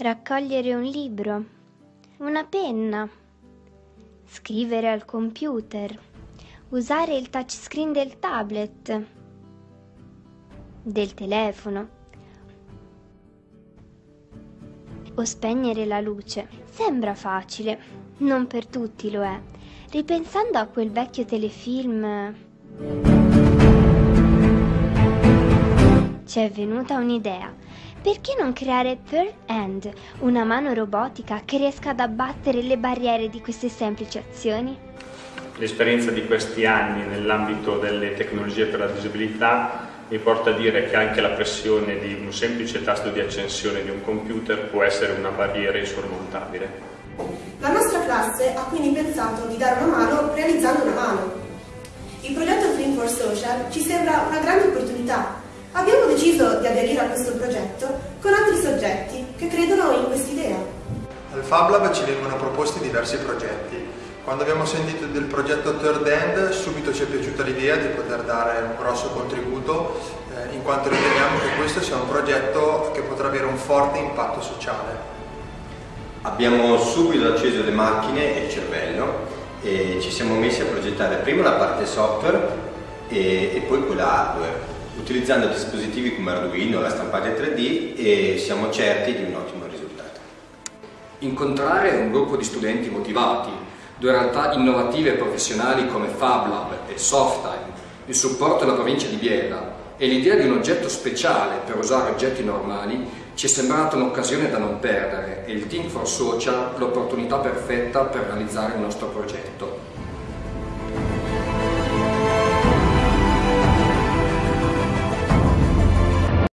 raccogliere un libro, una penna, scrivere al computer, usare il touchscreen del tablet, del telefono o spegnere la luce. Sembra facile, non per tutti lo è. Ripensando a quel vecchio telefilm ci è venuta un'idea. Perché non creare Third Hand, una mano robotica che riesca ad abbattere le barriere di queste semplici azioni? L'esperienza di questi anni nell'ambito delle tecnologie per la disabilità mi porta a dire che anche la pressione di un semplice tasto di accensione di un computer può essere una barriera insormontabile. La nostra classe ha quindi pensato di dare una mano realizzando una mano. Il progetto Dream for Social ci sembra una grande opportunità deciso di aderire a questo progetto con altri soggetti che credono in quest'idea. Al Fab Lab ci vengono proposti diversi progetti. Quando abbiamo sentito del progetto Third End subito ci è piaciuta l'idea di poter dare un grosso contributo eh, in quanto riteniamo che questo sia un progetto che potrà avere un forte impatto sociale. Abbiamo subito acceso le macchine e il cervello e ci siamo messi a progettare prima la parte software e, e poi quella hardware utilizzando dispositivi come Arduino, la stampante 3D e siamo certi di un ottimo risultato. Incontrare un gruppo di studenti motivati, due realtà innovative e professionali come FabLab e Softtime, il supporto della provincia di Biella e l'idea di un oggetto speciale per usare oggetti normali ci è sembrata un'occasione da non perdere e il Team for Social l'opportunità perfetta per realizzare il nostro progetto.